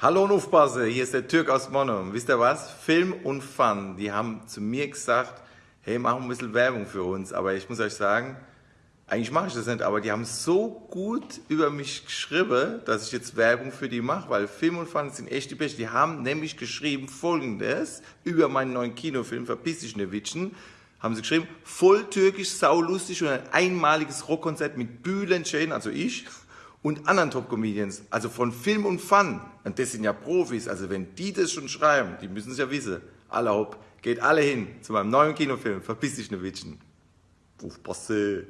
Hallo und aufpasse, hier ist der Türk aus Monum. Wisst ihr was? Film und Fun, die haben zu mir gesagt, hey, mach ein bisschen Werbung für uns. Aber ich muss euch sagen, eigentlich mache ich das nicht, aber die haben so gut über mich geschrieben, dass ich jetzt Werbung für die mache, weil Film und Fun sind echt die Besten. Die haben nämlich geschrieben folgendes über meinen neuen Kinofilm Verpiss dich Newittchen. Haben sie geschrieben, voll türkisch, saulustig und ein einmaliges Rockkonzert mit Bühlen Schäden, also ich, und anderen Top-Comedians, also von Film und Fun. Und das sind ja Profis, also wenn die das schon schreiben, die müssen es ja wissen. Alle hopp, geht alle hin zu meinem neuen Kinofilm, verpiss dich ne Witschen. Aufpasse.